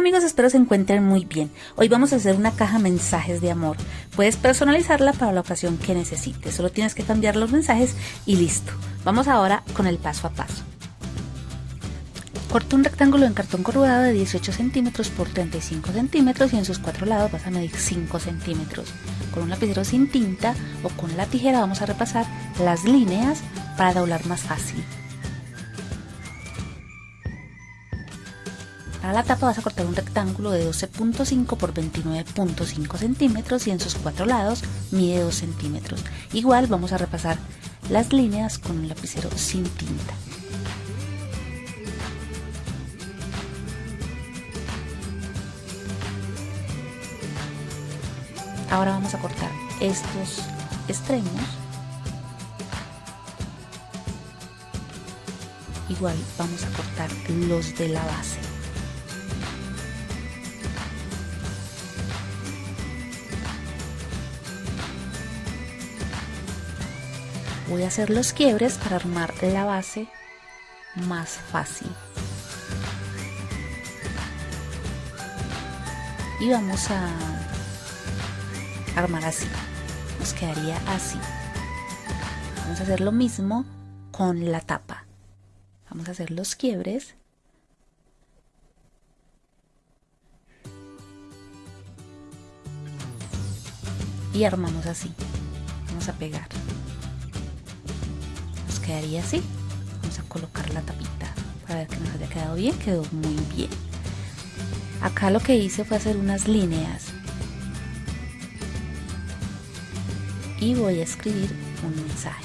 Amigos, espero se encuentren muy bien. Hoy vamos a hacer una caja mensajes de amor. Puedes personalizarla para la ocasión que necesites. Solo tienes que cambiar los mensajes y listo. Vamos ahora con el paso a paso. Corta un rectángulo en cartón corrugado de 18 centímetros por 35 centímetros y en sus cuatro lados vas a medir 5 centímetros. Con un lapicero sin tinta o con la tijera vamos a repasar las líneas para doblar más fácil. Para la tapa vas a cortar un rectángulo de 12.5 por 29.5 centímetros y en sus cuatro lados mide 2 centímetros. Igual vamos a repasar las líneas con un lapicero sin tinta. Ahora vamos a cortar estos extremos. Igual vamos a cortar los de la base. Voy a hacer los quiebres para armar la base más fácil. Y vamos a armar así. Nos quedaría así. Vamos a hacer lo mismo con la tapa. Vamos a hacer los quiebres. Y armamos así. Vamos a pegar quedaría así. Vamos a colocar la tapita para ver que nos haya quedado bien quedó muy bien. Acá lo que hice fue hacer unas líneas. Y voy a escribir un mensaje.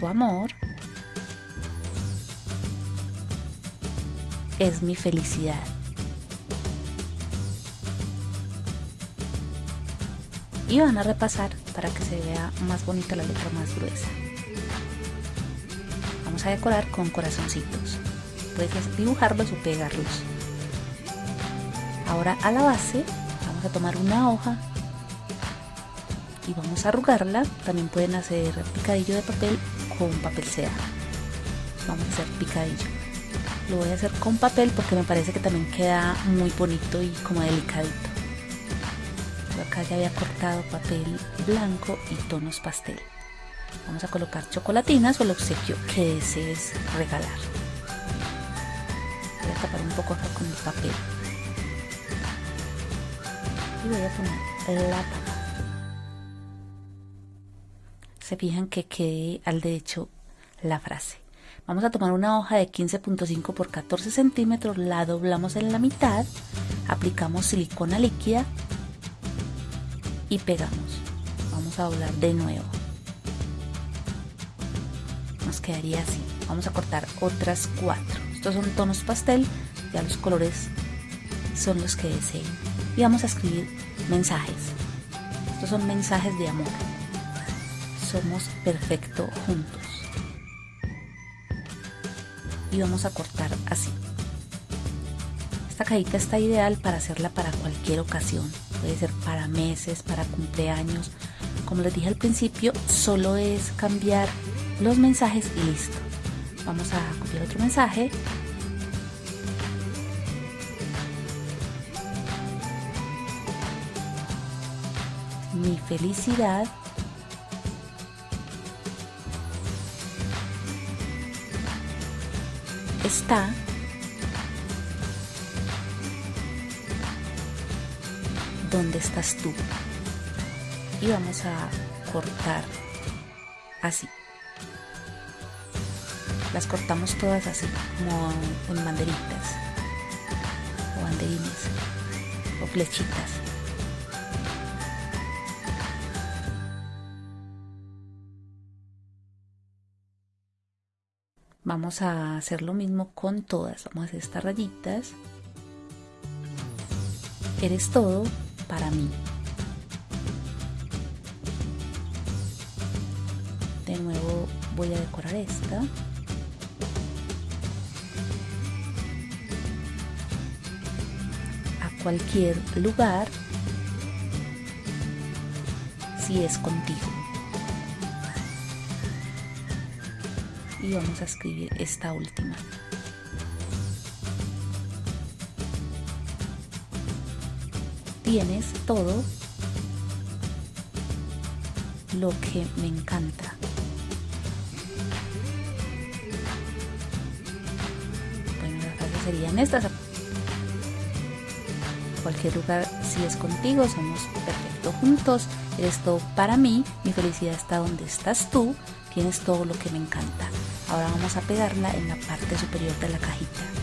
Tu amor es mi felicidad y van a repasar para que se vea más bonita la letra más gruesa. Vamos a decorar con corazoncitos. Puedes dibujarlos o pegarlos. Ahora a la base vamos a tomar una hoja y vamos a arrugarla. También pueden hacer picadillo de papel con papel seda. Vamos a hacer picadillo. Lo voy a hacer con papel porque me parece que también queda muy bonito y como delicadito acá ya había cortado papel blanco y tonos pastel. Vamos a colocar chocolatinas o el obsequio que desees regalar. Voy a tapar un poco acá con el papel. Y voy a poner la tapa. Se fijan que quede al derecho la frase. Vamos a tomar una hoja de 15.5 por 14 centímetros, la doblamos en la mitad, aplicamos silicona líquida y pegamos. Vamos a doblar de nuevo. Nos quedaría así. Vamos a cortar otras cuatro. Estos son tonos pastel ya los colores son los que deseen y vamos a escribir mensajes. Estos son mensajes de amor. Somos perfecto juntos. Y vamos a cortar así. Esta cajita está ideal para hacerla para cualquier ocasión puede ser para meses, para cumpleaños. Como les dije al principio, solo es cambiar los mensajes y listo. Vamos a copiar otro mensaje. Mi felicidad está dónde estás tú. Y vamos a cortar así. Las cortamos todas así, como en banderitas, o banderines, o flechitas. Vamos a hacer lo mismo con todas. Vamos a hacer estas rayitas. Eres todo para mí. De nuevo voy a decorar esta. A cualquier lugar si es contigo. y vamos a escribir esta última. Tienes todo lo que me encanta. Bueno, las frases serían estas. Cualquier lugar, si es contigo, somos perfectos juntos. Eres todo para mí, mi felicidad está donde estás tú, tienes todo lo que me encanta. Ahora vamos a pegarla en la parte superior de la cajita.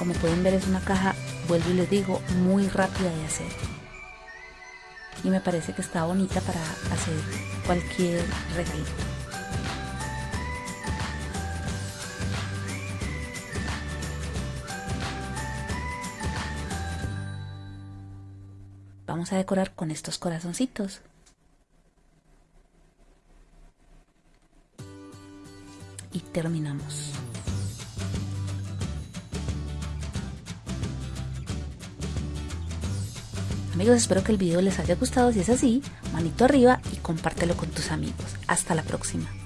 Como pueden ver es una caja, vuelvo y les digo, muy rápida de hacer. Y me parece que está bonita para hacer cualquier regalito. Vamos a decorar con estos corazoncitos. Y terminamos. Amigos, espero que el video les haya gustado. Si es así, manito arriba y compártelo con tus amigos. Hasta la próxima.